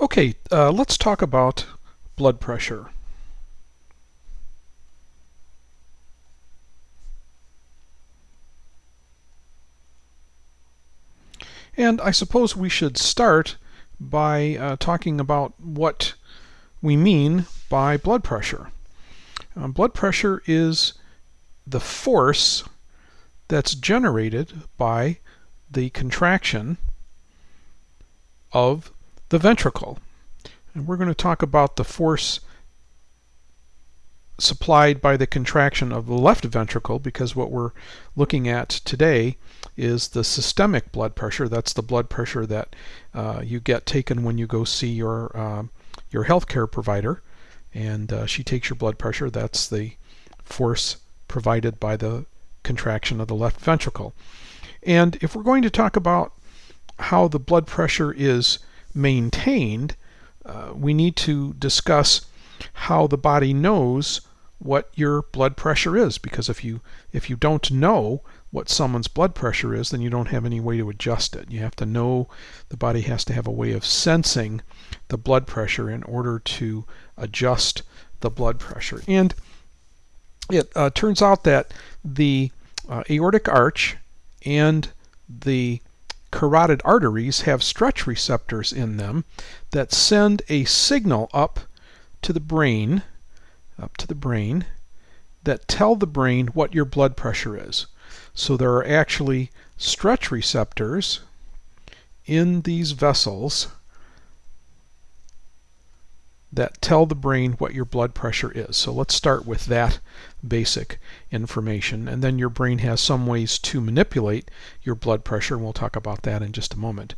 Okay, uh, let's talk about blood pressure. And I suppose we should start by uh, talking about what we mean by blood pressure. Um, blood pressure is the force that's generated by the contraction of the ventricle. And we're going to talk about the force supplied by the contraction of the left ventricle because what we're looking at today is the systemic blood pressure. That's the blood pressure that uh, you get taken when you go see your uh, your healthcare provider, and uh, she takes your blood pressure. That's the force provided by the contraction of the left ventricle. And if we're going to talk about how the blood pressure is maintained, uh, we need to discuss how the body knows what your blood pressure is. Because if you if you don't know what someone's blood pressure is then you don't have any way to adjust it. You have to know the body has to have a way of sensing the blood pressure in order to adjust the blood pressure. And it uh, turns out that the uh, aortic arch and the carotid arteries have stretch receptors in them that send a signal up to the brain, up to the brain, that tell the brain what your blood pressure is. So there are actually stretch receptors in these vessels that tell the brain what your blood pressure is. So let's start with that basic information and then your brain has some ways to manipulate your blood pressure and we'll talk about that in just a moment.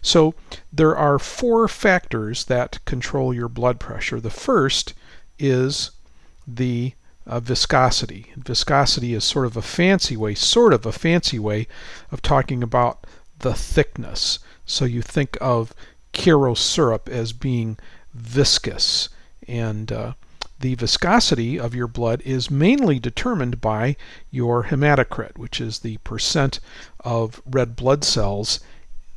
So there are four factors that control your blood pressure. The first is the uh, viscosity. Viscosity is sort of a fancy way, sort of a fancy way of talking about the thickness. So you think of Karo syrup as being viscous. And uh, the viscosity of your blood is mainly determined by your hematocrit, which is the percent of red blood cells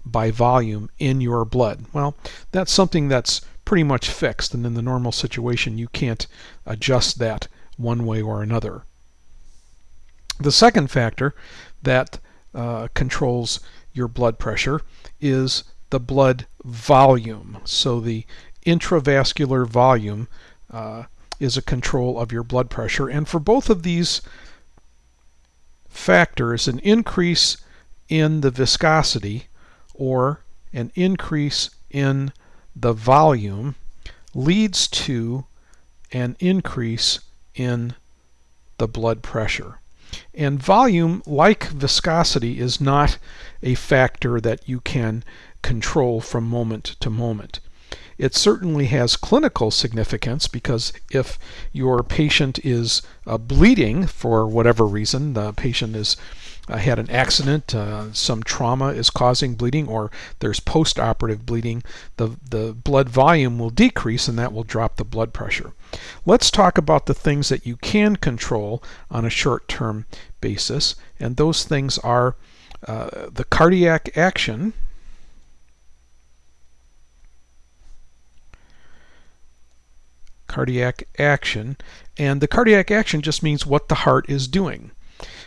by volume in your blood. Well, that's something that's pretty much fixed, and in the normal situation, you can't adjust that one way or another. The second factor that uh, controls your blood pressure is the blood volume. So the intravascular volume uh, is a control of your blood pressure. And for both of these factors, an increase in the viscosity or an increase in the volume leads to an increase in the blood pressure. And volume, like viscosity, is not a factor that you can control from moment to moment. It certainly has clinical significance because if your patient is uh, bleeding for whatever reason, the patient is uh, had an accident, uh, some trauma is causing bleeding, or there's post-operative bleeding, the, the blood volume will decrease and that will drop the blood pressure. Let's talk about the things that you can control on a short-term basis, and those things are uh, the cardiac action, cardiac action. And the cardiac action just means what the heart is doing.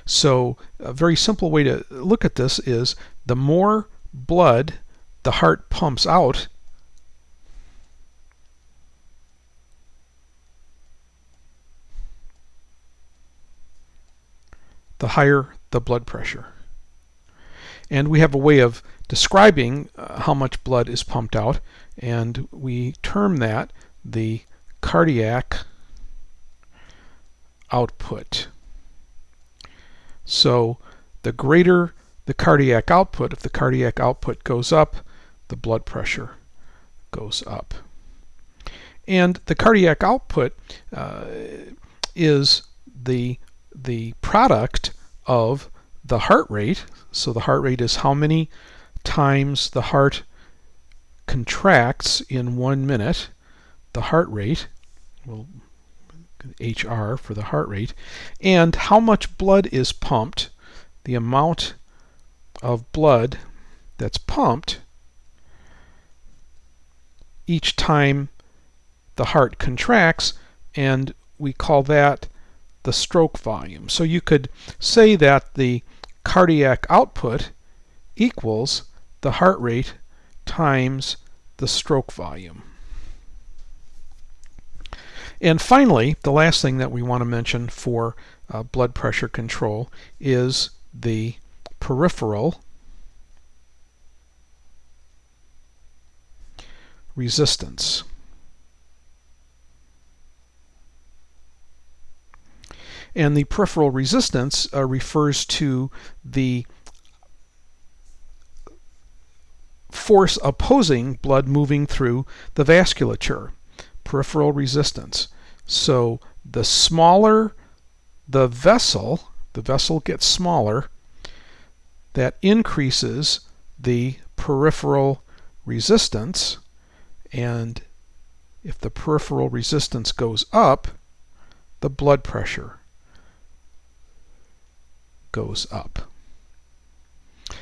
So a very simple way to look at this is the more blood the heart pumps out, the higher the blood pressure. And we have a way of describing uh, how much blood is pumped out, and we term that the cardiac output. So the greater the cardiac output, if the cardiac output goes up, the blood pressure goes up. And the cardiac output uh, is the, the product of the heart rate. So the heart rate is how many times the heart contracts in one minute, the heart rate, well, HR for the heart rate, and how much blood is pumped, the amount of blood that's pumped each time the heart contracts and we call that the stroke volume. So you could say that the cardiac output equals the heart rate times the stroke volume. And finally, the last thing that we want to mention for uh, blood pressure control is the peripheral resistance. And the peripheral resistance uh, refers to the force opposing blood moving through the vasculature, peripheral resistance. So the smaller the vessel, the vessel gets smaller, that increases the peripheral resistance and if the peripheral resistance goes up, the blood pressure goes up.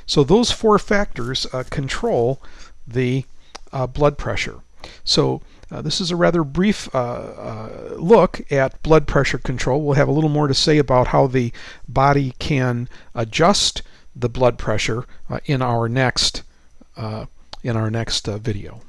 So those four factors uh, control the uh, blood pressure. So uh, this is a rather brief uh, uh, look at blood pressure control. We'll have a little more to say about how the body can adjust the blood pressure uh, in our next in our next video.